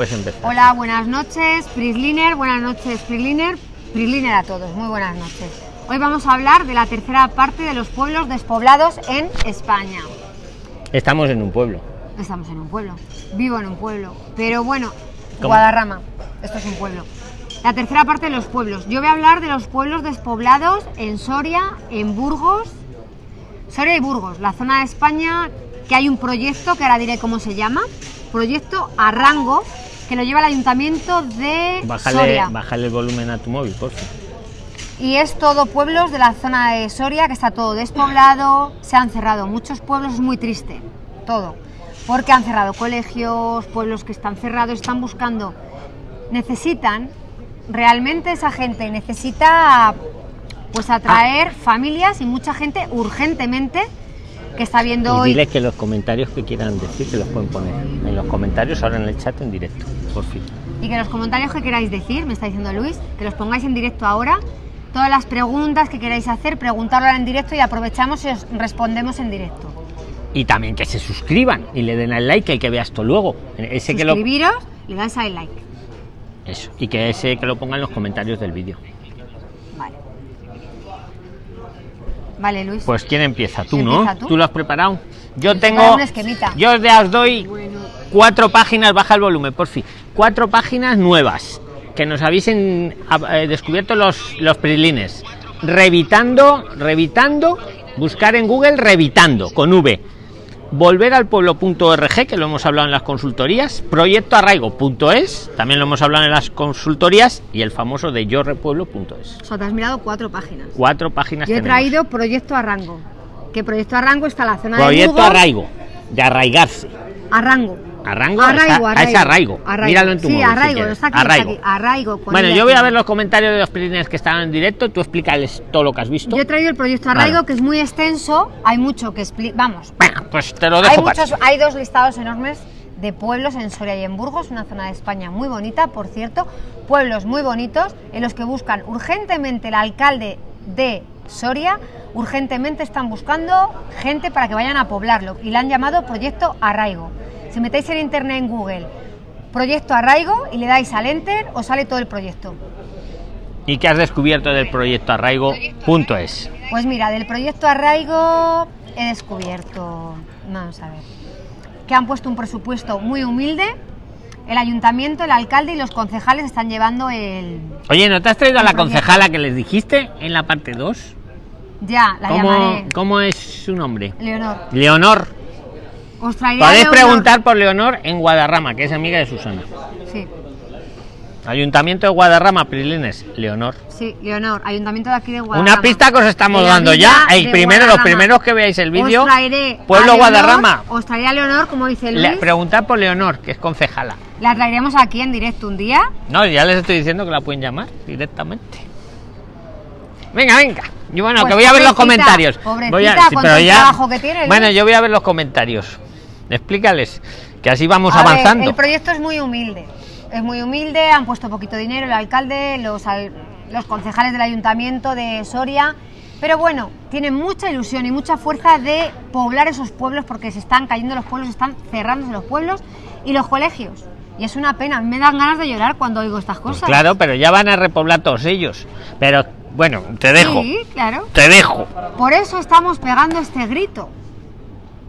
Pues. Hola, buenas noches, Prisliner, buenas noches, Prisliner, Prisliner a todos, muy buenas noches. Hoy vamos a hablar de la tercera parte de los pueblos despoblados en España. Estamos en un pueblo. Estamos en un pueblo, vivo en un pueblo, pero bueno, ¿Cómo? Guadarrama, esto es un pueblo. La tercera parte de los pueblos. Yo voy a hablar de los pueblos despoblados en Soria, en Burgos, Soria y Burgos, la zona de España que hay un proyecto que ahora diré cómo se llama, proyecto Arrango, que lo lleva el ayuntamiento de Bájale, Soria. bájale el volumen a tu móvil, por favor. Y es todo pueblos de la zona de Soria, que está todo despoblado, se han cerrado muchos pueblos, es muy triste, todo. Porque han cerrado colegios, pueblos que están cerrados, están buscando, necesitan, realmente esa gente necesita pues atraer familias y mucha gente urgentemente que está viendo Y hoy. diles que los comentarios que quieran decir que los pueden poner en los comentarios ahora en el chat en directo, por fin. Y que los comentarios que queráis decir, me está diciendo Luis, que los pongáis en directo ahora. Todas las preguntas que queráis hacer, preguntarlo ahora en directo y aprovechamos y os respondemos en directo. Y también que se suscriban y le den al like, el que vea esto luego. Ese que lo, Suscribiros, le dais al like. eso, y que ese que lo ponga en los comentarios del vídeo. Vale. Vale, Luis. Pues quién empieza, tú, Empieza ¿no? tú. lo has preparado. Yo tengo. un esquemita. Yo os doy cuatro páginas, baja el volumen, por fin. Cuatro páginas nuevas que nos habéis en- a- eh, descubierto los, los prilines. Revitando, revitando, buscar en Google revitando con V. Volver al pueblo.org, que lo hemos hablado en las consultorías. Proyecto arraigo.es, también lo hemos hablado en las consultorías. Y el famoso de yorrepueblo.es. O sea, te has mirado cuatro páginas. Cuatro páginas Yo he tenemos. traído Proyecto Arrango. Que Proyecto Arrango está en la zona de Proyecto arraigo, de arraigarse. Arrango. Arrango, Arraigo, está- arraigo. es arraigo. Arraigo. Míralo en tu Sí, móvil, arraigo, está aquí, está Arraigo. aquí. Arraigo, con Bueno, yo voy a ver los comentarios de los prilines que estaban en directo. Tú explícales todo lo que has visto. Yo he traído el Proyecto Arraigo, que es muy extenso. Hay mucho que explicar. Vamos, Bueno, pues te lo hay, dejo para muchos, hay dos listados enormes de pueblos en Soria y en Burgos, una zona de España muy bonita, por cierto, pueblos muy bonitos en los que buscan urgentemente el alcalde de Soria, urgentemente están buscando gente para que vayan a poblarlo y le han llamado Proyecto Arraigo. Si metéis en internet en Google Proyecto Arraigo y le dais al enter, os sale todo el proyecto. ¿Y qué has descubierto del proyecto arraigo.es? Pues mira, del proyecto Arraigo he descubierto, vamos a ver, que han puesto un presupuesto muy humilde. El ayuntamiento, el alcalde y los concejales están llevando el... Oye, ¿no te has traído a la proyecto. concejala que les dijiste en la parte 2? Ya, la ¿Cómo, llamaré. ¿Cómo es su nombre? Leonor. Leonor. Os Podéis Leonor. preguntar por Leonor en Guadarrama, que es amiga de Susana. Sí, Ayuntamiento de Guadarrama, Prilines, Leonor. sí, Leonor, ayuntamiento de aquí de Guadarrama. Una pista que os estamos dando ya. El primero, los primeros que veáis el vídeo. Pueblo Leonor, Guadarrama. Os traeré a Leonor, como dice Luis. Le, preguntar por Leonor, que es concejala. La traeremos aquí en directo un día. No, ya les estoy diciendo que la pueden llamar directamente. Venga, venga. Yo bueno, Pues que voy a ver los comentarios. pobrecita, Voy a, todo el trabajo que tiene, Bueno, Luis. yo voy a ver los comentarios. Explícales que así vamos A ver, avanzando. el proyecto es muy humilde. Es muy humilde, han puesto poquito dinero el alcalde, los, al- los concejales del ayuntamiento de Soria. Pero bueno, tienen mucha ilusión y mucha fuerza de poblar esos pueblos porque se están cayendo los pueblos, se están cerrándose los pueblos y los colegios. Y es una pena, me dan ganas de llorar cuando oigo estas Pues cosas. claro, pero ya van a repoblar todos ellos. Pero bueno, te dejo. Sí, claro. Te dejo. Por eso estamos pegando este grito.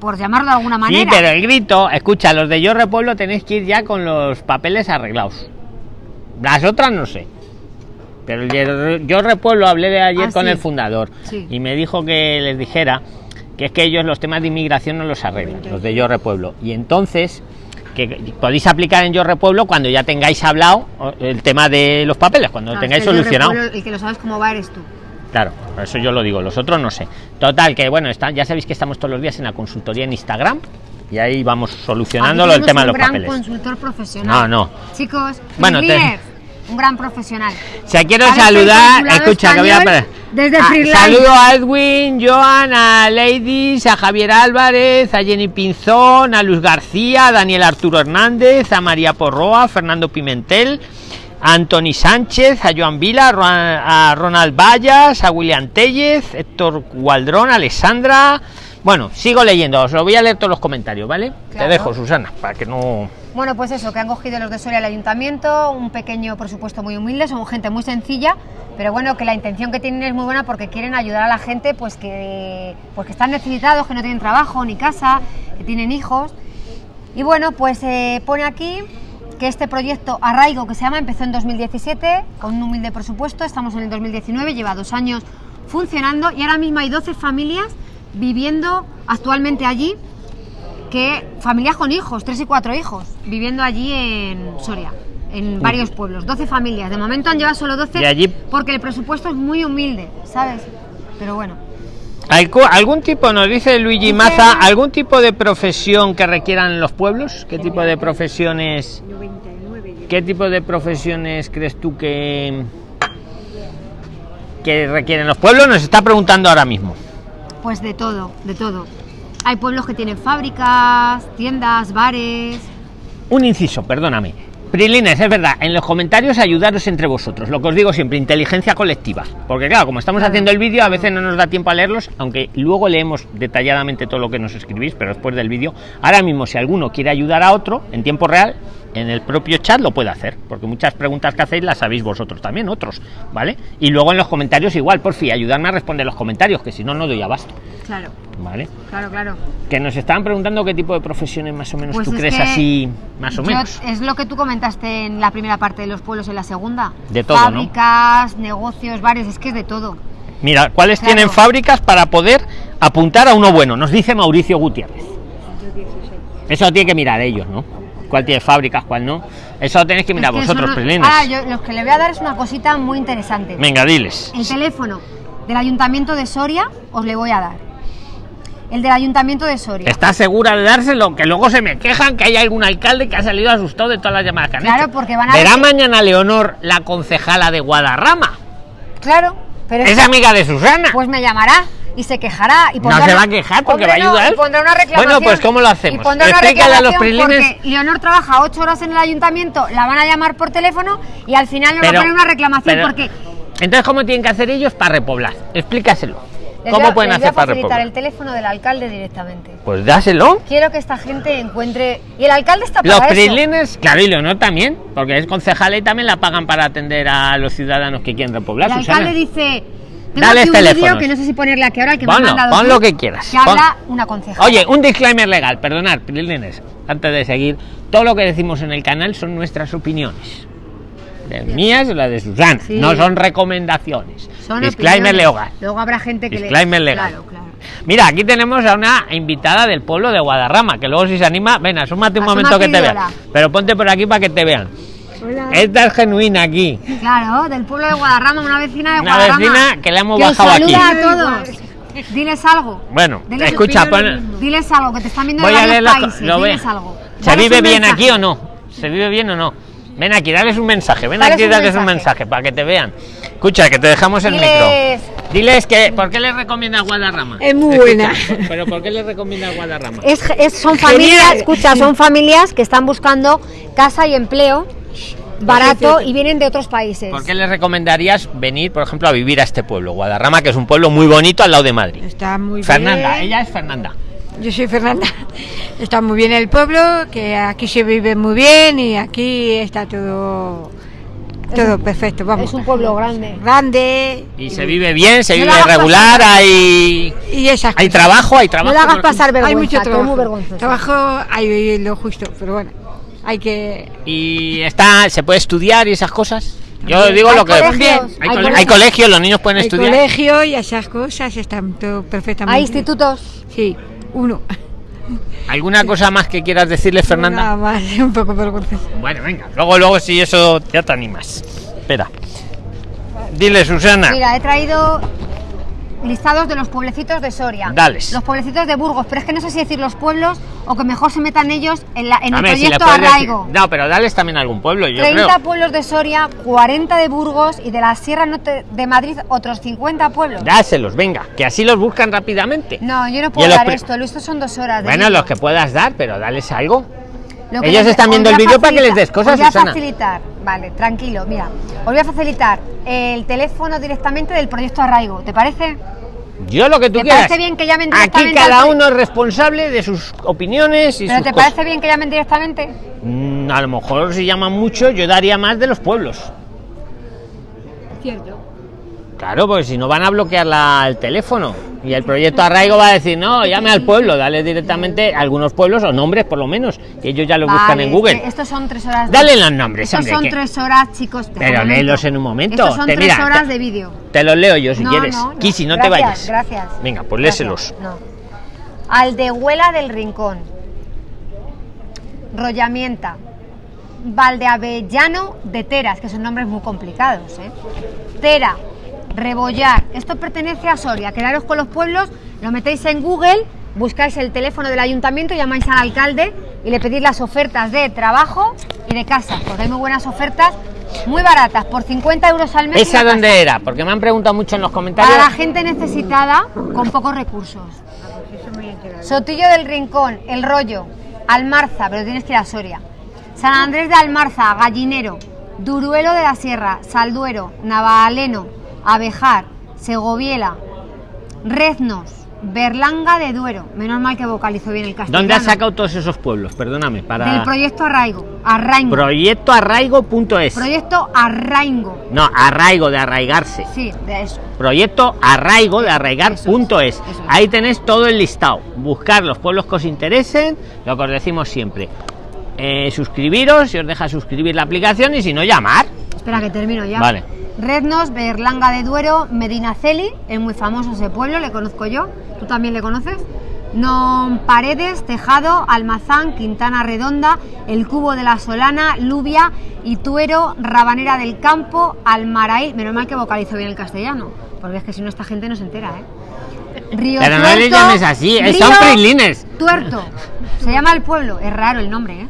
Por llamarlo de alguna Sí, manera. pero el grito, escucha, los de Yo Repueblo tenéis que ir ya con los papeles arreglados. Las otras no sé. Pero el de Yo Repueblo hablé de ayer Ah, con sí. el fundador Sí. y me dijo que les dijera que es que ellos los temas de inmigración no los arreglan, los de Yo Repueblo. Y entonces que podéis aplicar en Yo Repueblo cuando ya tengáis hablado el tema de los papeles, cuando lo Claro, tengáis solucionado. El que lo sabes cómo va eres tú. Claro, por eso yo lo digo, los otros no sé. Total, que bueno, está, ya sabéis que estamos todos los días en la consultoría en Instagram y ahí vamos solucionándolo el tema de los gran papeles. consultor profesional. No, no. Chicos, Bueno, te- un gran profesional. Sea, quiero saludar, escucha, que voy a desde Ah, Freeline. Saludo a Edwin, Joan, a Ladies, a Javier Álvarez, a Jenny Pinzón, a Luz García, a Daniel Arturo Hernández, a María Porroa, a Fernando Pimentel, a Antoni Sánchez, a Joan Vila, a Ro- a Ronald Vallas, a William Tellez, Héctor Gualdrón, a Alessandra, Bueno, sigo leyendo, os lo voy a leer todos los comentarios, ¿vale? Te dejo, Susana, para que no. Bueno, pues eso, que han cogido los de Soria al ayuntamiento, un pequeño presupuesto muy humilde, son gente muy sencilla, pero bueno, que la intención que tienen es muy buena porque quieren ayudar a la gente pues que, pues que están necesitados, que no tienen trabajo ni casa, que tienen hijos. Y bueno, pues eh, pone aquí que este proyecto Arraigo, que se llama, empezó en 2017 con un humilde presupuesto, estamos en el 2019, lleva dos años funcionando y ahora mismo hay 12 familias viviendo actualmente allí que familias con hijos, tres y cuatro hijos, viviendo allí en Soria, en varios pueblos, 12 familias. De momento han llevado solo 12 Y allí- porque el presupuesto es muy humilde, ¿sabes? Pero bueno, ¿Algu- ¿Algún tipo, nos dice Luigi Maza, algún tipo de profesión que requieran los pueblos? ¿Qué tipo de profesiones? ¿Qué tipo de profesiones crees tú que que requieren los pueblos? Nos está preguntando ahora mismo. pues de todo, de todo. Hay pueblos que tienen fábricas, tiendas, bares. Un inciso, perdóname. Prilines, es verdad, en los comentarios ayudaros entre vosotros, lo que os digo siempre, inteligencia colectiva. Porque claro, como estamos haciendo el vídeo, a veces no nos da tiempo a leerlos, aunque luego leemos detalladamente todo lo que nos escribís, pero después del vídeo, ahora mismo si alguno quiere ayudar a otro en tiempo real, en el propio chat lo puede hacer, porque muchas preguntas que hacéis las sabéis vosotros también, otros, ¿vale? Y luego en los comentarios igual, por fin, ayudarme a responder los comentarios, que si no, no doy abasto, Claro, ¿vale? claro, claro. Que nos estaban preguntando qué tipo de profesiones más o menos Pues tú es crees así, más o Yo- menos. es lo que tú comentaste en la primera parte de los pueblos, en la segunda. De todo, ¿no? Fábricas, negocios, bares, es que es de todo. Mira, ¿cuáles Claro. tienen fábricas para poder apuntar a uno bueno? Nos dice Mauricio Gutiérrez. Eso tiene que mirar ellos, ¿no? ¿Cuál tiene fábricas, cuál no? Eso lo tenéis que mirar Es que eso vosotros, Prilines. Ah, yo los que le voy a dar es una cosita muy interesante. Venga, diles. El teléfono del Ayuntamiento de Soria os le voy a dar. El del Ayuntamiento de Soria. ¿Estás segura de dárselo? Que luego se me quejan que hay algún alcalde que ha salido asustado de todas las llamadas que han Claro, hecho. porque van a Verá ver- mañana Leonor, la concejala de Guadarrama. Claro, pero Es amiga de Susana. pues me llamará y se quejará y No pondrá se va a quejar porque va a no, ayudar. y pondrá una reclamación. Bueno, pues ¿cómo lo hacemos? Y pondrá Explícale a los prilines- Leonor trabaja ocho horas en el ayuntamiento, la van a llamar por teléfono y al final le va a poner una reclamación pero- porque Entonces, ¿cómo tienen que hacer ellos para repoblar? Explícaselo. les ¿Cómo voy pueden les voy a hacer para facilitar el teléfono del alcalde directamente. Pues dáselo. Quiero que esta gente encuentre y el alcalde está para Los eso. prilines, claro, y Leonor también, porque es concejala y también la pagan para atender a los ciudadanos que quieren repoblar. El Susana. alcalde dice tengo Dales aquí un teléfonos. que no sé si ponerle aquí ahora que me han pon lo que quieras, que pon. habla una concejala. Oye, un disclaimer legal, perdonad, prilines, antes de seguir, todo lo que decimos en el canal son nuestras opiniones. Las mías y las de Susana, Sí. no son recomendaciones. Son disclaimer opiniones. legal. Luego habrá gente que Disclaimer le legal. Claro, claro. Mira, aquí tenemos a una invitada del pueblo de Guadarrama, que luego si se anima, ven, asómate un Asómate momento que te vean. Pero ponte por aquí para que te vean. Esta es genuina aquí. Claro, del pueblo de Guadarrama, una vecina de Una Guadarrama. vecina que le hemos que os bajado aquí. a todos. Diles algo. Bueno, Diles- escucha, pon- Diles algo, que te están viendo voy de a varios leer las co- países. lo voy a- Diles algo. ¿Se Dales vive bien mensaje. aquí o no? ¿Se vive bien o no? Ven aquí, dales un mensaje, ven Dales aquí, un dales un mensaje. mensaje para que te vean. Escucha, que te dejamos el Diles- micro. Diles que, ¿por qué les recomienda Guadarrama? Es muy Escucha, buena. Pero ¿por qué les recomienda Guadarrama? Es, es- son familias, escucha, son familias que están buscando casa y empleo barato y vienen de otros países. ¿Por qué les recomendarías venir, por ejemplo, a vivir a este pueblo, Guadarrama, que es un pueblo muy bonito al lado de Madrid? Está muy Fernanda, bien. ella es Fernanda. Yo soy Fernanda. Está muy bien el pueblo, que aquí se vive muy bien y aquí está todo todo perfecto, vamos. Es un pueblo grande. grande Y se vive bien, se No vive hagas regular, pasar- hay y esas hay trabajo, hay No trabajo. le hagas por- pasar Hay vergüenza, mucho que es trabajo. muy vergonzoso. Trabajo hay lo justo, pero bueno, hay que Y está, se puede estudiar y esas cosas. Yo digo Hay lo que colegios, Hay, hay cole- colegios. hay colegios, los niños pueden hay estudiar. colegio y esas cosas están todo perfectamente. Hay institutos. Sí, uno. ¿Alguna cosa más que quieras decirle, Fernanda? Nada más, un poco vergonzoso. Bueno, venga. Luego, luego, si eso ya te animas. Espera. Dile, Susana. Mira, he traído listados de los pueblecitos de Soria. Dales. Los pueblecitos de Burgos, pero es que no sé si decir los pueblos o que mejor se metan ellos en, la, en el si proyecto decir- Arraigo. No, pero dales también a algún pueblo, yo 30 creo. pueblos de Soria, 40 de Burgos y de la Sierra Norte de Madrid otros 50 pueblos. Dáselos, venga, que así los buscan rápidamente. No, yo no puedo dar esto, esto son dos horas. de Bueno, los que puedas dar, pero dales algo. Ellos les- están viendo el vídeo para que les des cosas, Susana. facilitar, vale, tranquilo, mira. Os voy a facilitar el teléfono directamente del proyecto Arraigo, ¿te parece? Yo lo que tú ¿Te quieras. parece bien que llamen Aquí directamente cada al- uno es responsable de sus opiniones y ¿Pero sus te cosas. parece bien que llamen directamente? Mm, a lo mejor si llaman mucho, yo daría más de los pueblos. Cierto. Claro, porque si no van a bloquear la- el teléfono. Y el proyecto Arraigo va a decir, no, llame al pueblo, dale directamente a algunos pueblos o nombres por lo menos, que ellos ya lo buscan en Google. que Estos son tres horas. de- Dale los nombres, Estos hombre, son que- tres horas, chicos. Pero léelos en un momento. Estos son Te- tres mira, horas de vídeo. Te los leo yo si No, quieres. no, no. Kisi, no te vayas. Gracias. Venga, pues Gracias. léselos. No. Aldehuela del Rincón. Rollamienta. Valdeavellano de Teras, que son nombres muy complicados. ¿eh? Tera. Rebollar. Esto pertenece a Soria. Quedaros con los pueblos, lo metéis en Google, buscáis el teléfono del ayuntamiento, llamáis al alcalde y le pedís las ofertas de trabajo y de casa. Porque hay muy buenas ofertas, muy baratas, por 50 euros al mes. ¿Esa dónde era? Porque me han preguntado mucho en los comentarios. Para la gente necesitada con pocos recursos. Sotillo del Rincón, El Rollo, Almarza, pero tienes que ir a Soria. San Andrés de Almarza, Gallinero, Duruelo de la Sierra, Salduero, Navaleno, Abejar, Segoviela, Reznos, Berlanga de Duero. Menos mal que vocalizo bien el castellano. ¿Dónde has sacado todos esos pueblos? Perdóname, para... Del proyecto Arraigo. Arraigo. Proyectoarraigo.es. proyecto Arraigo. No, arraigo de arraigarse. Sí, de eso. Proyecto arraigo de arraigar.es. Es. Ahí tenéis todo el listado. Buscar los pueblos que os interesen, lo que os decimos siempre. Eh, suscribiros, si os deja suscribir la aplicación y si no, llamar. Espera que termino ya. Vale. Rednos, Berlanga de Duero, Medinaceli, es muy famoso ese pueblo, le conozco yo, tú también le conoces. Non Paredes, Tejado, Almazán, Quintana Redonda, El Cubo de la Solana, Lubia, Ituero, Rabanera del Campo, Almaraí, menos mal que vocalizo bien el castellano, porque es que si no esta gente no se entera, ¿eh? Río Pero no le llames así, eh, son. Tuerto, se llama el pueblo, es raro el nombre, ¿eh?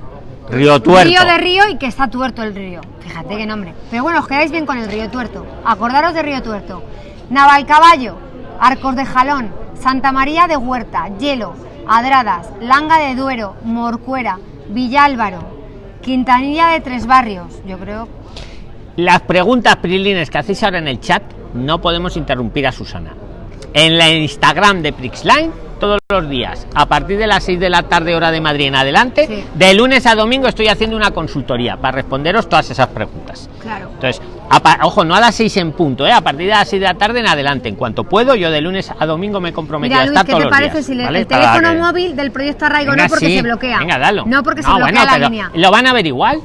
Río Tuerto. Río de Río y que está tuerto el río. Fíjate qué nombre. Pero bueno, os quedáis bien con el río Tuerto. Acordaros de Río Tuerto. Navalcaballo, Arcos de Jalón, Santa María de Huerta, Hielo, Adradas, Langa de Duero, Morcuera, Villálvaro, Quintanilla de Tres Barrios. Yo creo. Las preguntas prilines que hacéis ahora en el chat, no podemos interrumpir a Susana. En la Instagram de Prixline, todos los días, a partir de las 6 de la tarde, hora de Madrid en adelante, Sí. de lunes a domingo estoy haciendo una consultoría para responderos todas esas preguntas. Claro. Entonces, a ojo, no a las 6 en punto, ¿eh? a partir de las 6 de la tarde en adelante. En cuanto puedo, yo de lunes a domingo me comprometo a estar ¿qué todos te los parece días, si le- ¿vale? el teléfono móvil del proyecto Arraigo Venga, no porque sí. se bloquea? Venga, dalo. No porque se bloquea bueno, la línea. Lo van a ver igual.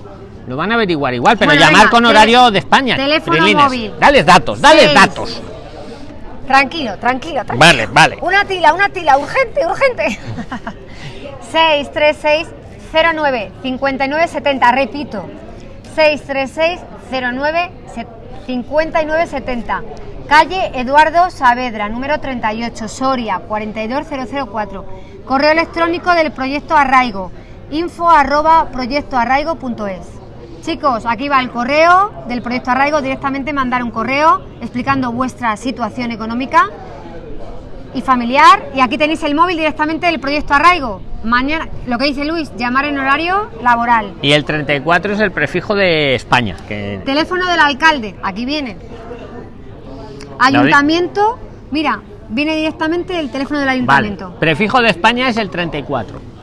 Lo van a averiguar igual, pero Bueno, llamar venga, con horario de España. teléfono móvil. Dales datos, dales Seis. datos. Tranquilo, tranquilo, tranquilo. Vale, vale. Una tila, una tila, urgente, urgente. 636 09 59 70, repito. 636 09 59 70. Calle Eduardo Saavedra, número 38, Soria, 42004. Correo electrónico del proyecto Arraigo, info arroba proyectoarraigo.es. Chicos, aquí va el correo del proyecto Arraigo, directamente mandar un correo explicando vuestra situación económica y familiar. Y aquí tenéis el móvil directamente del proyecto Arraigo. Mañana, lo que dice Luis, llamar en horario laboral. Y el 34 es el prefijo de España. Que... Teléfono del alcalde, aquí viene. Ayuntamiento, mira, viene directamente el teléfono del Vale. ayuntamiento. Prefijo de España es el 34.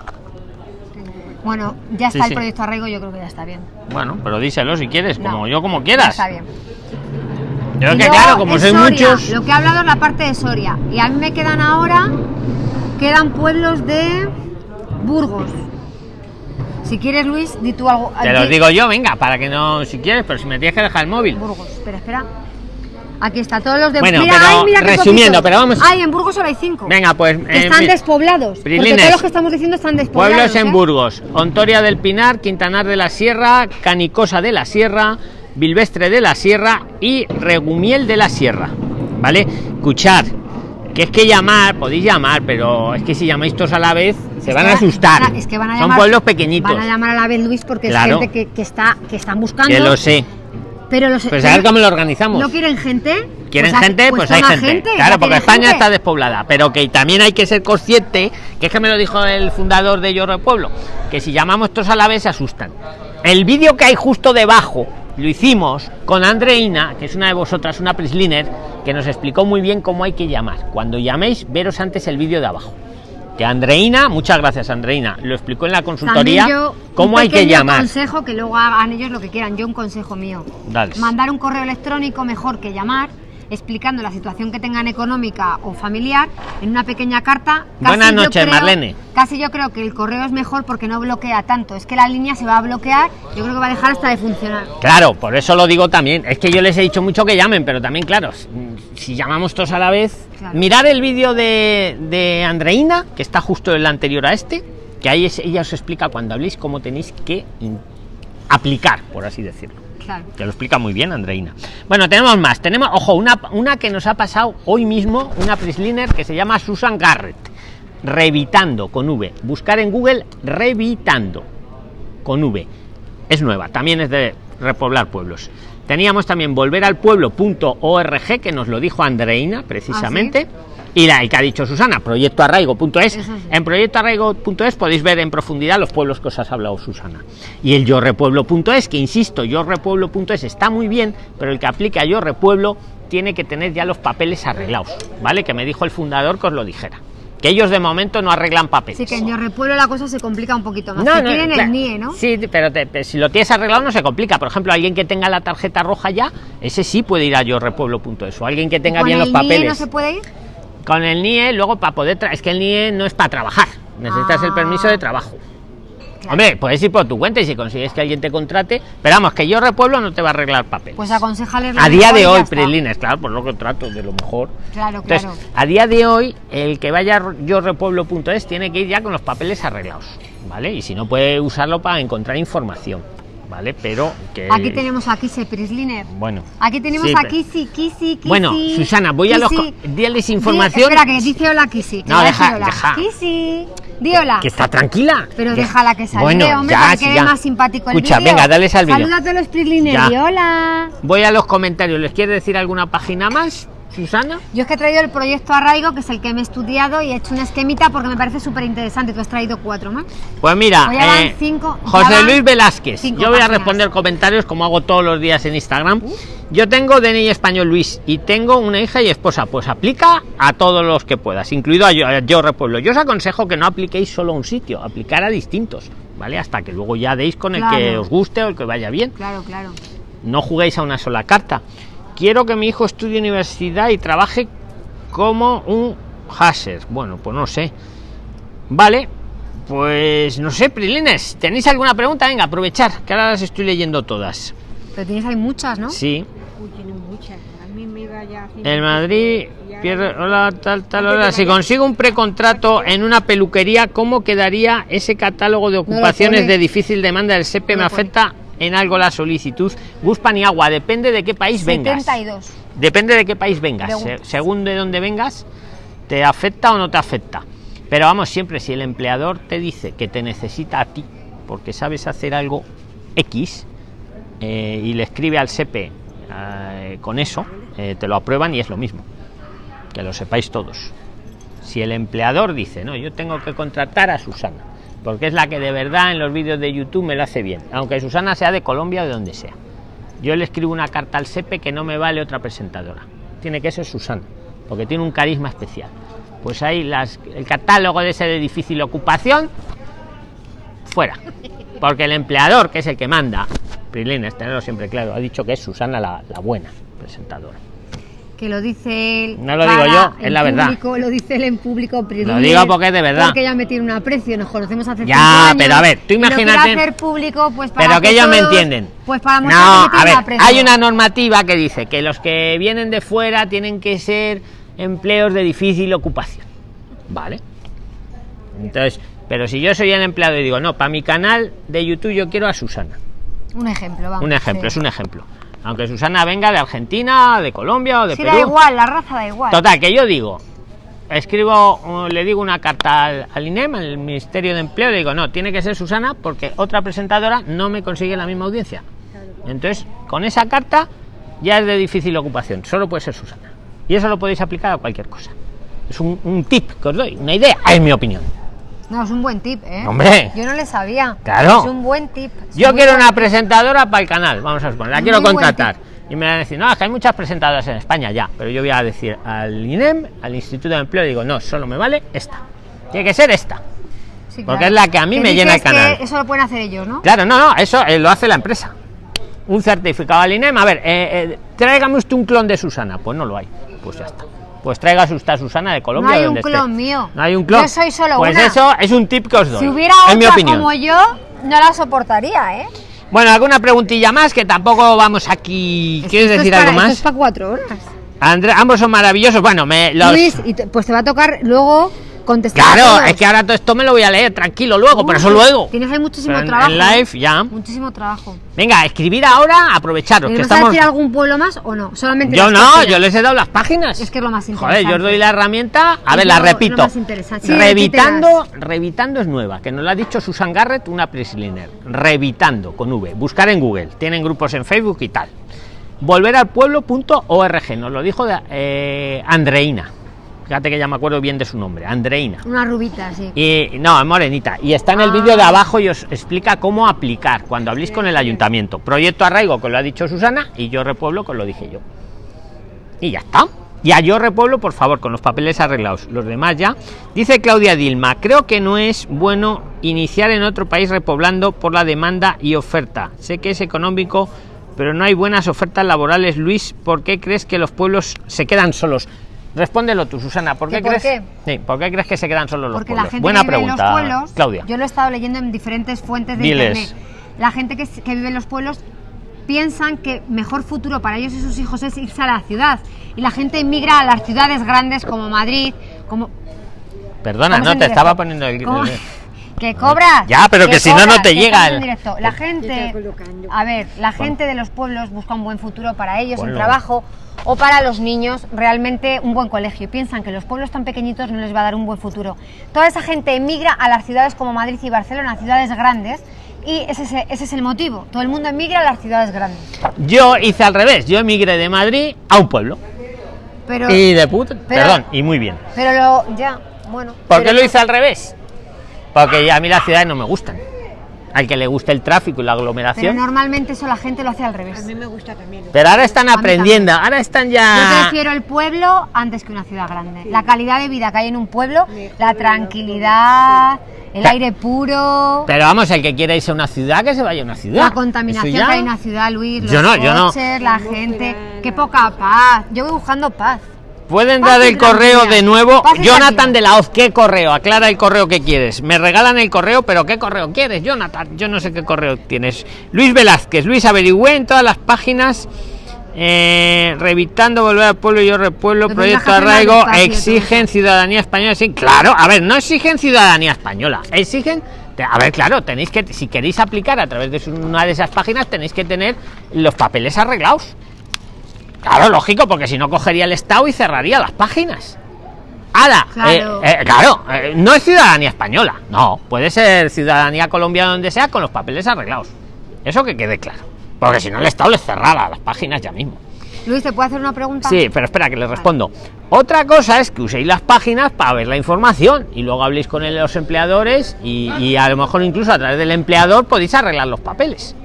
Bueno, ya está sí. el proyecto Arraigo, yo creo que ya está bien. Bueno, pero díselo si quieres, No, como yo como quieras. está bien. Yo Y que claro, como soy Soria, muchos. Lo que he hablado es la parte de Soria. Y a mí me quedan ahora, quedan pueblos de Burgos. Si quieres, Luis, di tú algo. Te los digo yo, venga, para que no, si quieres, pero si me tienes que dejar el móvil. Burgos, espera, espera. Aquí está, todos los de Bueno, mira, pero ay, mira resumiendo, pero vamos- Ay, en Burgos solo hay cinco. Venga, pues. Eh, están despoblados. Porque Prilines. todos los que estamos diciendo están despoblados. Pueblos en ¿eh? Burgos, Ontoria del Pinar, Quintanar de la Sierra, Canicosa de la Sierra, Bilvestre de la Sierra y Regumiel de la Sierra. ¿Vale? Escuchar, que es que llamar, podéis llamar, pero es que si llamáis todos a la vez, se Es van a asustar. van a- es que van a Son pueblos pequeñitos. Van a llamar a la vez, Luis, porque Claro. es gente que, que está, que están buscando. Que lo sé. Pero los Pues a ver cómo lo organizamos. ¿No quieren gente? ¿Quieren Pues gente? Pues, hay toma gente. Claro, porque España gente. está despoblada. Pero que también hay que ser consciente, que es que me lo dijo el fundador de de Pueblo, que si llamamos todos a la vez se asustan. El vídeo que hay justo debajo lo hicimos con Andreina, que es una de vosotras, una Prisliner, que nos explicó muy bien cómo hay que llamar. Cuando llaméis, veros antes el vídeo de abajo. Que Andreina, muchas gracias Andreina, lo explicó en la consultoría También yo, cómo hay que llamar. consejo que luego hagan ellos lo que quieran. Yo un consejo mío. Dale. Mandar un correo electrónico mejor que llamar explicando la situación que tengan económica o familiar en una pequeña carta. Buenas noches, creo- Marlene. Casi yo creo que el correo es mejor porque no bloquea tanto. Es que la línea se va a bloquear, yo creo que va a dejar hasta de funcionar. Claro, por eso lo digo también. Es que yo les he dicho mucho que llamen, pero también, claro, si llamamos todos a la vez. Claro. Mirar el vídeo de, de Andreina, que está justo el anterior a este, que ahí es- ella os explica cuando habléis cómo tenéis que aplicar, por así decirlo. Claro. Que lo explica muy bien Andreina. Bueno, tenemos más. Tenemos, ojo, una, una que nos ha pasado hoy mismo, una Prisliner que se llama Susan Garrett. Revitando con V. Buscar en Google Revitando con V. Es nueva, también es de repoblar pueblos. Teníamos también volver al pueblo.org, que nos lo dijo Andreina precisamente. Y la el que ha dicho Susana, proyectoarraigo.es. Sí. En proyectoarraigo.es podéis ver en profundidad los pueblos que os has hablado Susana. Y el yorrepueblo.es, que insisto, yorrepueblo.es está muy bien, pero el que aplique a yorrepueblo tiene que tener ya los papeles arreglados, ¿vale? Que me dijo el fundador que os lo dijera. Que ellos de momento no arreglan papeles. Así que en Yorrepueblo la cosa se complica un poquito más. No, no, tienen claro. el NIE, ¿no? Sí, pero te- te- si lo tienes arreglado no se complica. Por ejemplo, alguien que tenga la tarjeta roja ya, ese sí puede ir a yorrepueblo.es. O alguien que tenga ¿Con bien el los NIE papeles. no se puede ir? Con el NIE, luego para poder... Es que el NIE no es para trabajar. Necesitas el Ah. permiso de trabajo. Claro. Hombre, puedes ir por tu cuenta y si consigues que alguien te contrate. Pero vamos, que yo repueblo no te va a arreglar papeles. Pues aconsejales. a día de hoy, Prilines, claro, por lo que trato de lo mejor. Claro, Entonces, claro. a día de hoy, el que vaya a yorrepueblo.es tiene que ir ya con los papeles arreglados, ¿vale? Y si no, puede usarlo para encontrar información, ¿vale? Pero que. Aquí tenemos a Kise Prisliner. Bueno. Aquí tenemos Sí, a Kisi, Kisi, Kisi. Bueno, Susana, voy a los co- diles Di- información. espera, que dice hola que No, deja- hola. deja. Kisi, di hola. Que está tranquila. Pero déjala que salude, Bueno, hombre, ya, que quede ya. más simpático el Escucha, vídeo. venga, dales al vídeo. Saluda a todos los Prisliner, di hola. Voy a los comentarios. ¿Les quiere decir alguna página más, Susana? Yo es que he traído el proyecto Arraigo, que es el que me he estudiado y he hecho una esquemita porque me parece súper interesante. Tú has traído cuatro más. Pues mira, Pues eh, cinco- José Luis Velázquez. Yo voy a responder comentarios como hago todos los días en Instagram. Yo tengo DNI español Luis y tengo una hija y esposa. Pues aplica a todos los que puedas, incluido a yo, a yo Repueblo. Yo os aconsejo que no apliquéis solo a un sitio, aplicar a distintos, ¿vale? Hasta que luego ya deis con el que os guste o el que vaya bien. Claro, claro. No juguéis a una sola carta. Quiero que mi hijo estudie universidad y trabaje como un hasher. Bueno, pues no sé. Vale, pues no sé, Prilines. ¿Tenéis alguna pregunta? Venga, aprovechar, que ahora las estoy leyendo todas. Pero tienes ahí muchas, ¿no? Sí. Uy, tiene muchas. A mí me iba ya El Madrid pierde. Hola, tal, tal, hola. la Si consigo un precontrato en una peluquería, ¿cómo quedaría ese catálogo de ocupaciones de difícil demanda del SEPE? No ¿Me afecta en algo la solicitud? Guspan y agua, depende de qué país vengas. 72. Depende de qué país vengas. De- según de dónde vengas, te afecta o no te afecta. Pero vamos, siempre si el empleador te dice que te necesita a ti, porque sabes hacer algo X, eh, y le escribe al SEPE eh, con eso, eh, te lo aprueban y es lo mismo. Que lo sepáis todos. Si el empleador dice, no, yo tengo que contratar a Susana, porque es la que de verdad en los vídeos de YouTube me lo hace bien, aunque Susana sea de Colombia o de donde sea. Yo le escribo una carta al SEPE que no me vale otra presentadora. Tiene que ser Susana, porque tiene un carisma especial. Pues ahí las, el catálogo de ese de difícil ocupación, fuera. Porque el empleador, que es el que manda, Prilines, tenerlo siempre claro, ha dicho que es Susana la, la buena presentadora. Que lo dice él. No lo digo yo, es la verdad. público, Lo dice él en público. Prisliner, digo porque es de verdad. Porque ella me tiene un aprecio, nos conocemos hace Ya, años, pero a ver, tú lo imagínate- hacer público, pues para Pero que ellos me todos- entienden. Pues para No, que me a ver, aprecio. hay una normativa que dice que los que vienen de fuera tienen que ser empleos de difícil ocupación. Vale. Entonces, pero si yo soy el empleado y digo, no, para mi canal de YouTube yo quiero a Susana. Un ejemplo, vamos. Un ejemplo, sí. es un ejemplo. Aunque Susana venga de Argentina, de Colombia o de Sí, Perú. da igual, la raza da igual. Total, que yo digo, escribo, le digo una carta al, al INEM, al Ministerio de Empleo, le digo, no, tiene que ser Susana porque otra presentadora no me consigue la misma audiencia. Entonces, con esa carta ya es de difícil ocupación, solo puede ser Susana. Y eso lo podéis aplicar a cualquier cosa. Es un, un tip que os doy, una idea, es mi opinión. No, es un buen tip, ¿eh? Hombre. Yo no le sabía. Claro. Es un buen tip. Yo quiero buen una presentadora para el canal, vamos a suponer, la quiero contratar. Y me van a decir, no, es que hay muchas presentadoras en España ya, pero yo voy a decir al INEM, al Instituto de Empleo, digo, no, solo me vale esta. Tiene que ser esta. Sí, porque es la que a mí me llena el canal. Eso lo pueden hacer ellos, ¿no? Claro, no, no, eso eh, lo hace la empresa. Un certificado al INEM, a ver, eh, eh, tráigame usted un clon de Susana. Pues no lo hay. Pues ya está. Pues usted a Susana de Colombia. No hay un clon esté. mío. No hay un clon. Yo soy solo pues una. eso es un tip que os doy. Si hubiera en mi otra opinión. como yo, no la soportaría, ¿eh? Bueno, alguna preguntilla más que tampoco vamos aquí. ¿Quieres Esto es decir para- algo esto más? es para cuatro horas. André, ambos son maravillosos. Bueno, me los. Luis, y te- pues te va a tocar luego contestar. a Claro, es que ahora todo esto me lo voy a leer tranquilo luego, pero eso Uy, luego. Tienes ahí muchísimo en- trabajo. En live ya. Muchísimo trabajo. Venga, escribir ahora, aprovecharos ¿Me que vas a estamos. decir algún pueblo más o no? Solamente Yo no, páginas. yo les he dado las páginas. Es que es lo más Joder, interesante. yo os doy la herramienta. A Es ver, la lo- lo repito. más interesante. Sí, Revitando, Revitando es nueva, que nos la ha dicho Susan Garrett, una presliner. Revitando con V. Buscar en Google. Tienen grupos en Facebook y tal. Volver al pueblo.org. Nos lo dijo de, eh, Andreina. Fíjate que ya me acuerdo bien de su nombre. Andreina. Una rubita, sí. Y no, es morenita. Y está en el Ah. vídeo de abajo y os explica cómo aplicar cuando habléis con el ayuntamiento. Proyecto Arraigo, que lo ha dicho Susana, y yo repueblo, que lo dije yo. Y ya está. Y a yo repueblo, por favor, con los papeles arreglados. Los demás ya. Dice Claudia Dilma, creo que no es bueno iniciar en otro país repoblando por la demanda y oferta. Sé que es económico, pero no hay buenas ofertas laborales. Luis, ¿por qué crees que los pueblos se quedan solos? Respóndelo tú, Susana. ¿Por ¿Que qué por crees? qué? Sí, ¿por qué crees que se quedan solos los Porque pueblos? la gente Buena que vive pregunta, en los pueblos, Claudia. yo lo he estado leyendo en diferentes fuentes de Diles. internet. La gente que, que vive en los pueblos piensan que mejor futuro para ellos y sus hijos es irse a la ciudad. Y la gente emigra a las ciudades grandes como Madrid, como... Perdona, no te directo. estaba poniendo el. Que cobras. Ya, pero que si no, no te que llega estamos el- en directo. La gente, a ver, la gente de los pueblos busca un buen futuro para ellos, en trabajo o para los niños, realmente un buen colegio. Piensan que los pueblos tan pequeñitos no les va a dar un buen futuro. Toda esa gente emigra a las ciudades como Madrid y Barcelona, ciudades grandes, y ese, es- ese es el motivo. Todo el mundo emigra a las ciudades grandes. Yo hice al revés. Yo emigré de Madrid a un pueblo. Pero, Y de puta. pero- Perdón, y muy bien. pero lo, ya, bueno. ¿Por pero qué lo no- hice al revés? Porque ya a mí las ciudades no me gustan. Al que le guste el tráfico y la Pero aglomeración. normalmente eso la gente lo hace al A revés. mí me gusta también. Pero ahora están A aprendiendo, ahora están Yo ya. prefiero el pueblo antes que una ciudad grande. La calidad de vida que hay en un pueblo, la tranquilidad, el aire puro, Pero vamos, el que quiera irse a una ciudad, que se vaya a una ciudad. la contaminación ya- que hay en una ciudad, Luis, los Yo no, yo no. coches, la gente, qué poca paz. Yo voy buscando paz. Pueden dar y el correo de nuevo. Y Jonathan de la Hoz, ¿qué correo? Aclara el correo que quieres. Me regalan el correo, pero ¿qué correo quieres, Jonathan? Yo no sé qué correo tienes. Luis Velázquez, Luis averigüé en todas las páginas. Eh, revitando volver al pueblo yo repueblo Lo proyecto arraigo exigen ciudadanía española sí claro a ver no exigen ciudadanía española exigen a ver claro tenéis que si queréis aplicar a través de una de esas páginas tenéis que tener los papeles arreglados Claro, lógico, porque si no cogería el Estado y cerraría las páginas. Claro. eh, eh, claro, eh, no es ciudadanía española, no, puede ser ciudadanía colombiana donde sea con los papeles arreglados. Eso que quede claro. Porque si no el Estado les cerrara las páginas ya mismo. Luis, ¿te puedo hacer una pregunta? Sí, pero espera que les respondo. Otra cosa es que uséis las páginas para ver la información y luego habléis con los empleadores y, y a lo mejor incluso a través del empleador podéis arreglar los papeles.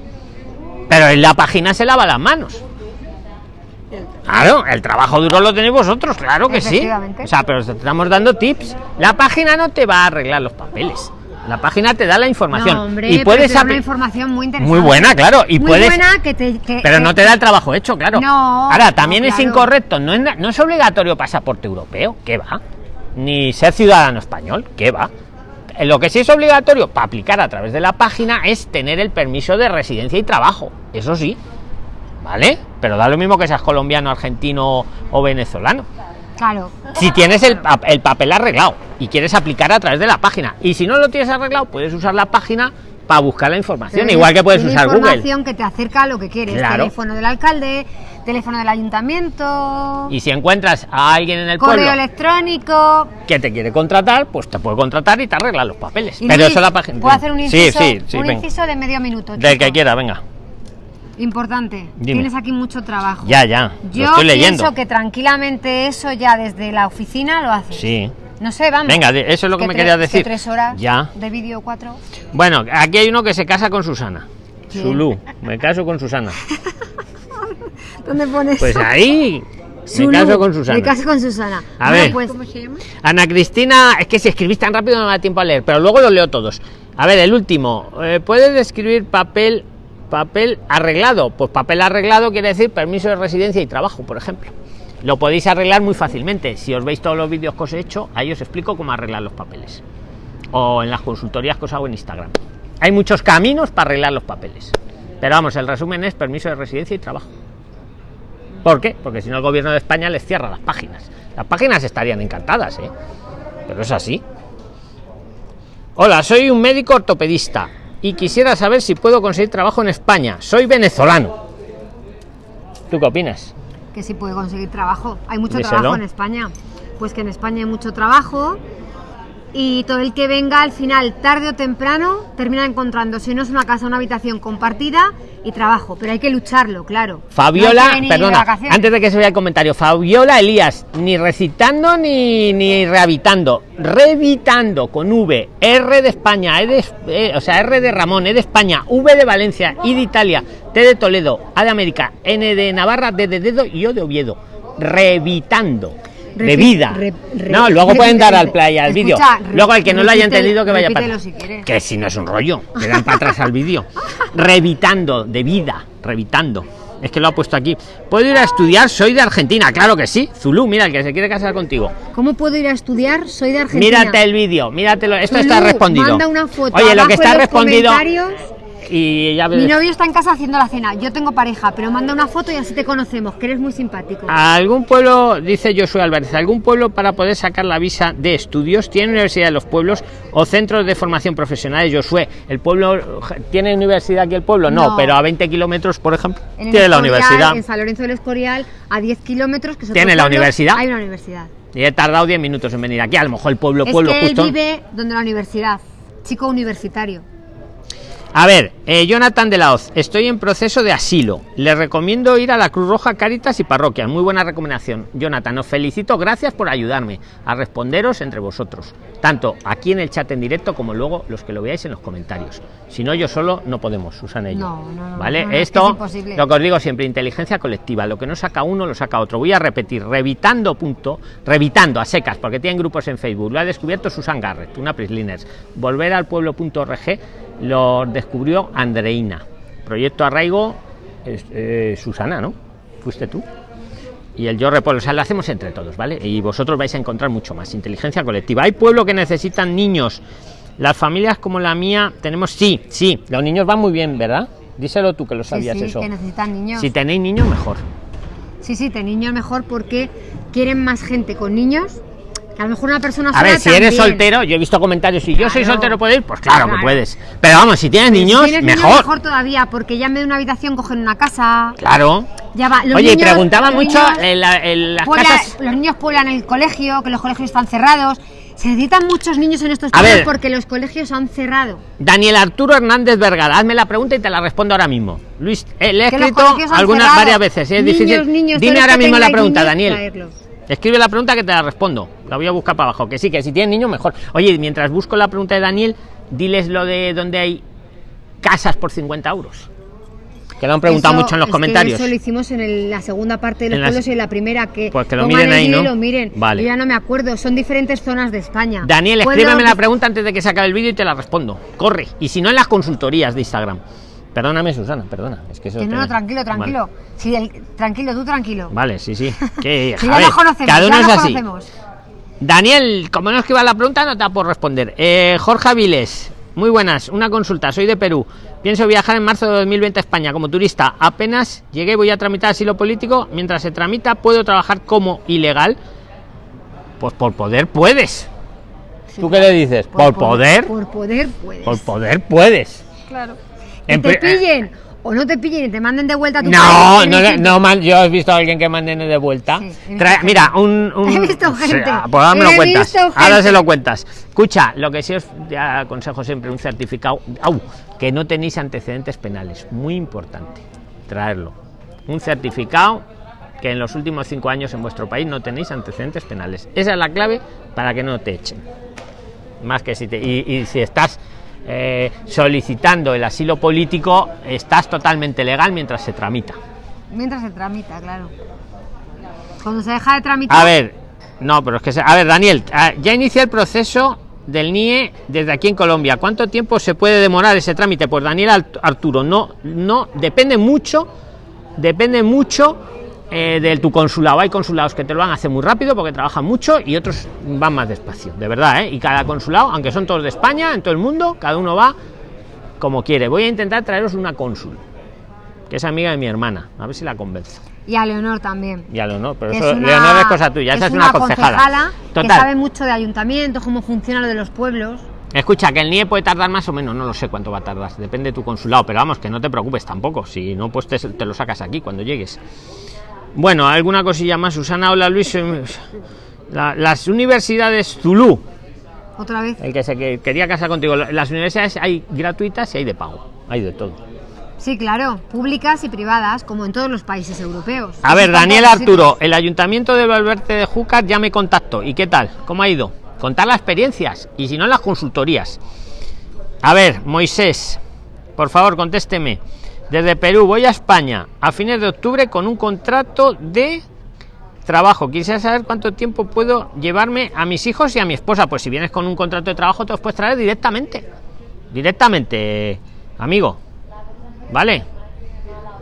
Pero en la página se lava las manos. Claro, el trabajo duro lo tenéis vosotros, claro que sí. O sea, pero os estamos dando tips. La página no te va a arreglar los papeles. La página te da la información. No, hombre, y pero puedes te da una apli- información muy interesante. Muy buena, claro. Y muy puedes. buena que te... que- Pero que- no te da el trabajo hecho, claro. No, Ahora, también no, es incorrecto, no es, no es obligatorio pasaporte europeo, ¿qué va? Ni ser ciudadano español, ¿qué va? Lo que sí es obligatorio para aplicar a través de la página es tener el permiso de residencia y trabajo, eso sí, ¿vale? Pero da lo mismo que seas colombiano, argentino o venezolano. Claro. Si tienes el, el papel arreglado y quieres aplicar a través de la página, y si no lo tienes arreglado, puedes usar la página para buscar la información, Pero igual que puedes usar Google. información que te acerca a lo que quieres. Claro. Teléfono del alcalde, teléfono del ayuntamiento, Y si encuentras a alguien en el correo pueblo electrónico. que te quiere contratar, pues te puede contratar y te arregla los papeles. Pero Luis, eso la página. ¿Puedo hacer un Sí, inciso? sí, sí, un venga. inciso de medio minuto. Del chico. que quiera, venga. Importante. Dime. Tienes aquí mucho trabajo. Ya, ya. Yo lo estoy leyendo. pienso que tranquilamente eso ya desde la oficina lo haces. Sí. No sé, vamos. Venga, de- eso es lo que me tres- querías decir. tres horas Ya. de vídeo, cuatro. Bueno, aquí hay uno que se casa con Susana. ¿Quién? Zulú, me caso con Susana. ¿Dónde pones? Pues ahí Zulu, me caso con Susana. Me caso con Susana. A Bueno, ver. pues, ¿Cómo se llama? Ana Cristina, es que si escribís tan rápido no me da tiempo a leer, pero luego los leo todos. A ver, el último. Eh, ¿Puedes describir papel papel arreglado? Pues papel arreglado quiere decir permiso de residencia y trabajo, por ejemplo. Lo podéis arreglar muy fácilmente. Si os veis todos los vídeos que os he hecho, ahí os explico cómo arreglar los papeles. O en las consultorías que os hago en Instagram. Hay muchos caminos para arreglar los papeles. Pero vamos, el resumen es permiso de residencia y trabajo. ¿Por qué? Porque si no el gobierno de España les cierra las páginas. Las páginas estarían encantadas, ¿eh? Pero es así. Hola, soy un médico ortopedista y quisiera saber si puedo conseguir trabajo en España. Soy venezolano. ¿Tú qué opinas? que sí puede conseguir trabajo. Hay mucho Díselo. trabajo en España. Pues que en España hay mucho trabajo y todo el que venga al final, tarde o temprano, termina encontrando, si no es una casa, una habitación compartida y trabajo. Pero hay que lucharlo, claro. Fabiola, de perdona, antes de que se vea el comentario, Fabiola Elías, ni recitando ni, ni rehabilitando, revitando con V, R de España, E de, eh, o sea, R de Ramón, E de España, V de Valencia, I de Italia, T de Toledo, A de América, N de Navarra, D de dedo y O de Oviedo. Revitando. De vida. re- re- no, luego pueden dar al play al vídeo. Luego el que no lo haya entendido que vaya para si. Que si no es un rollo, le dan para atrás al vídeo. Revitando, de vida, revitando. Es que lo ha puesto aquí. ¿Puedo ir a estudiar? Soy de Argentina, claro que sí. Zulu, mira, el que se quiere casar contigo. ¿Cómo puedo ir a estudiar? Soy de Argentina. Mírate el vídeo, míratelo. Esto Zulu, está respondido. Manda una foto. Oye, lo que está respondido. Y Mi novio está en casa haciendo la cena. Yo tengo pareja, pero manda una foto y así te conocemos, que eres muy simpático. ¿A algún pueblo, dice Josué Álvarez, algún pueblo para poder sacar la visa de estudios? ¿Tiene universidad en los pueblos o centros de formación profesional? Josué, ¿el pueblo tiene universidad aquí el pueblo? No, No. pero a 20 kilómetros, por ejemplo, En el tiene la universidad. En San Lorenzo del Escorial, a 10 kilómetros, que ¿Tiene la universidad? Hay una universidad. Y he tardado 10 minutos en venir aquí. A lo mejor el pueblo, es pueblo que justo. él vive donde la universidad. Chico universitario. A ver, eh, Jonathan de la Hoz, estoy en proceso de asilo. Le recomiendo ir a la Cruz Roja, Cáritas y Parroquia. Muy buena recomendación. Jonathan, os felicito, gracias por ayudarme a responderos entre vosotros, tanto aquí en el chat en directo como luego los que lo veáis en los comentarios. Si no, yo solo no podemos, Susana y yo. No, no, no, ¿Vale? es que Esto, es lo que os digo siempre, inteligencia colectiva. Lo que no saca uno, lo saca otro. Voy a repetir, revitando punto, revitando a secas, porque tienen grupos en Facebook. Lo ha descubierto Susan Garrett, una Prisliners. Volver al pueblo.org lo descubrió Andreina. Proyecto Arraigo, eh, Susana, ¿no? Fuiste tú. Y el yo repolo, o sea, lo hacemos entre todos, ¿vale? Y vosotros vais a encontrar mucho más. Inteligencia colectiva. Hay pueblo que necesitan niños. Las familias como la mía tenemos, sí, sí, los niños van muy bien, ¿verdad? Díselo tú que lo Sí, sabías sí, eso. que necesitan niños. Si tenéis niños, mejor. Sí, sí, de niños mejor porque quieren más gente con niños. Que a lo mejor una persona A sola ver, si eres soltero, yo he visto comentarios, si yo soy soltero, ¿puedo ir? Pues claro, que puedes. Pero vamos, si tienes si niños, mejor. mejor todavía, porque ya en vez de una habitación cogen una casa. Claro. Ya va. Los Oye, y niños- preguntaba los mucho niños en, la- en las pueblan- casas. los niños pueblan el colegio, que los colegios están cerrados. Se necesitan muchos niños en estos A ver. porque los colegios han cerrado. Daniel Arturo Hernández Vergara, hazme la pregunta y te la respondo ahora mismo. Luis, eh, le he escrito algunas cerrado. varias veces, es Niños, difícil. niños, Dime ahora mismo la pregunta, Daniel. traerlos. Escribe la pregunta que te la respondo. La voy a buscar para abajo. Que sí, que si tienes niños, mejor. Oye, mientras busco la pregunta de Daniel, diles lo de donde hay casas por 50 euros. Que lo han preguntado Eso- mucho en los es que comentarios. eso lo hicimos en el- la segunda parte de los En las- pueblos y en la primera que, Pues que lo miren ahí, ¿no? lo miren. Vale. Yo ya no me acuerdo, son diferentes zonas de España. Daniel, escríbeme la pregunta antes de que se acabe el vídeo y te la respondo. Corre. Y si no, en las consultorías de Instagram. Perdóname, Susana, perdona. Es que eso Que no, te- no, tranquilo, tranquilo. Vale. Sí, el- tranquilo, tú tranquilo. Vale, sí, sí. Que, ya nos conocemos, cada uno ya es así. conocemos. Daniel, como no escriba la pregunta, no te da por responder. Eh, Jorge Aviles, muy buenas. Una consulta, soy de Perú. Pienso viajar en marzo de 2020 a España como turista. Apenas llegué, voy a tramitar asilo político. Mientras se tramita, ¿puedo trabajar como ilegal? Pues por poder puedes. ¿Tú qué le dices? Por, poder. Por poder puedes. Por poder puedes. Claro. Que te pri- pillen o no te pillen y te manden de vuelta a tu No, no, man- yo he visto a alguien que manden de vuelta. Sí, Trae- mira, un, un- He visto gente. Sí, ah, pues ahora me lo He cuentas. visto Ahora se lo cuentas. Escucha, lo que sí os ya aconsejo siempre un certificado, au, que no tenéis antecedentes penales, muy importante, traerlo. Un certificado que en los últimos cinco años en vuestro país no tenéis antecedentes penales. Esa es la clave para que no te echen. Más que si te, y, y si estás eh, solicitando el asilo político, estás totalmente legal mientras se tramita. Mientras se tramita, claro. Cuando se deja de tramitar. A ver, no, pero es que, se- a ver, Daniel, ah, ya inicia el proceso del NIE desde aquí en Colombia. ¿Cuánto tiempo se puede demorar ese trámite? Pues Daniel Arturo, no, no, depende mucho, depende mucho eh, de tu consulado. Hay consulados que te lo van a hacer muy rápido porque trabajan mucho y otros van más despacio, de verdad, ¿eh? Y cada consulado, aunque son todos de España, en todo el mundo, cada uno va como quiere. Voy a intentar traeros una cónsul, que es amiga de mi hermana, a ver si la convenzo. Y a Leonor también. Ya lo no, pero eso, es una- Leonor es cosa tuya, esa es una, concejala. que sabe mucho de ayuntamientos, cómo funciona lo de los pueblos. Escucha, que el NIE puede tardar más o menos, no lo sé cuánto va a tardar, depende de tu consulado, pero vamos, que no te preocupes tampoco, si no, pues te, te lo sacas aquí cuando llegues. Bueno, alguna cosilla más, Susana, hola Luis. eh, la- las universidades Zulu, Otra vez. el que se que- quería casar contigo, las universidades hay gratuitas y hay de pago, hay de todo. Sí, claro, públicas y privadas, como en todos los países europeos. A ver, Daniel Arturo, el ayuntamiento de Valverde de Júcar ya me contactó. ¿Y qué tal? ¿Cómo ha ido? Contar las experiencias y si no las consultorías. A ver, Moisés, por favor, contésteme. Desde Perú voy a España a fines de octubre con un contrato de trabajo. Quisiera saber cuánto tiempo puedo llevarme a mis hijos y a mi esposa. Pues si vienes con un contrato de trabajo, te los puedes traer directamente. Directamente, amigo. ¿Vale?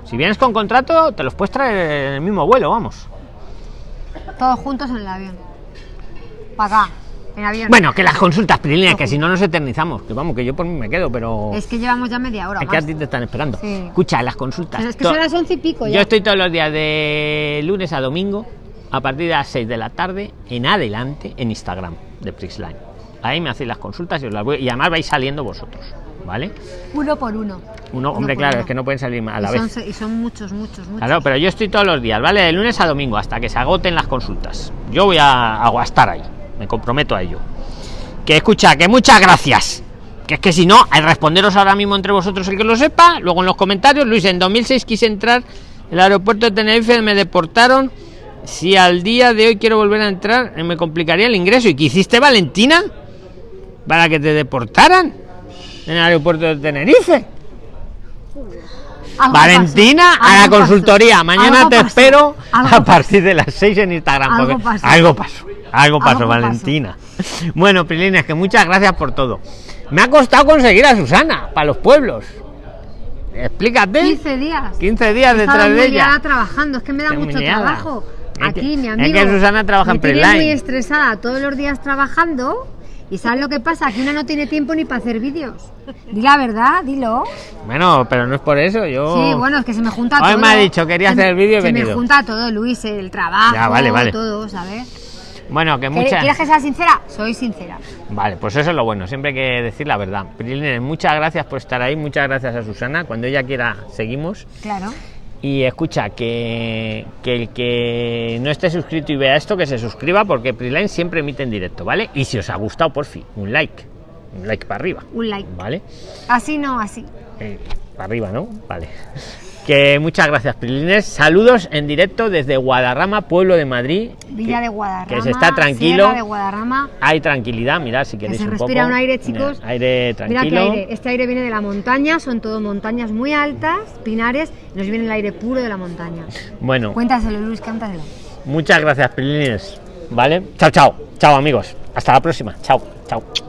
Si vienes con contrato, te los puedes traer en el mismo vuelo, vamos. Todos juntos en el avión. Para acá, en avión. Bueno, que las consultas, Prilina, que si no nos eternizamos. Que vamos, que yo por mí me quedo, pero. Es que llevamos ya media hora. Es que a más. ti te están esperando. Sí. Escucha, las consultas. Pues es que son las once y pico ya. Yo estoy todos los días de lunes a domingo, a partir de las 6 de la tarde, en adelante, en Instagram de Prixline. Ahí me hacéis las consultas y os las voy. Y además vais saliendo vosotros, ¿vale? Uno por uno. Uno, hombre, claro, uno. es que no pueden salir a la y, vez. son, y son muchos, muchos, muchos. Claro, pero yo estoy todos los días, ¿vale? De lunes a domingo, hasta que se agoten las consultas. Yo voy a, a estar ahí, me comprometo a ello. Que escucha, que muchas gracias. Que es que si no, al responderos ahora mismo entre vosotros el que lo sepa, luego en los comentarios, Luis, en 2006 quise entrar el aeropuerto de Tenerife, me deportaron. Si al día de hoy quiero volver a entrar, eh, me complicaría el ingreso. ¿Y qué hiciste, Valentina? Para que te deportaran en el aeropuerto de Tenerife. Algo Valentina pasó, a la consultoría. Mañana algo te pasó, espero a partir de las 6 en Instagram. Algo pasó. algo pasó. Algo pasó, Algo pasó. Valentina. Bueno, Prilines, que muchas gracias por todo. Me ha costado conseguir a Susana para los pueblos. Explícate. 15 días. 15 días detrás de ella. trabajando, es que me da Qué mucho trabajo. Es que- Aquí, mi es amigo. que Susana trabaja en me tiene Preline. muy estresada todos los días trabajando. ¿Y sabes lo que pasa? Que una no tiene tiempo ni para hacer vídeos. Di la verdad, dilo. Bueno, pero no es por eso. Yo. Sí, bueno, es que se me junta Hoy todo. me ha dicho, quería Se me- hacer el vídeo y Se me junta todo, Luis, el trabajo, Ya, vale, vale. todo, ¿sabes? Bueno, que ¿Quieres- muchas. ¿Quieres que sea sincera? Soy sincera. Vale, pues eso es lo bueno, siempre hay que decir la verdad. Prilines, muchas gracias por estar ahí, muchas gracias a Susana. Cuando ella quiera, seguimos. Claro. Y escucha, que, que el que no esté suscrito y vea esto, que se suscriba porque Prisline siempre emite en directo, ¿vale? Y si os ha gustado, por fin, un like. Un like para arriba, Un like. ¿vale? Así no, así. Eh, para arriba, ¿no? Vale. Que muchas gracias, Prilines. Saludos en directo desde Guadarrama, pueblo de Madrid. Villa que- de Guadarrama. Que se está tranquilo. De Guadarrama. Hay tranquilidad, mirad si queréis se un respira poco. un aire, chicos. aire Mira tranquilo. qué aire. Este aire viene de la montaña, son todo montañas muy altas, pinares. Nos viene el aire puro de la montaña. Bueno, Cuéntaselo, Luis, cántaselo. muchas gracias, Prilines. ¿Vale? Chao, chao. Chao, amigos. Hasta la próxima. Chao, chao.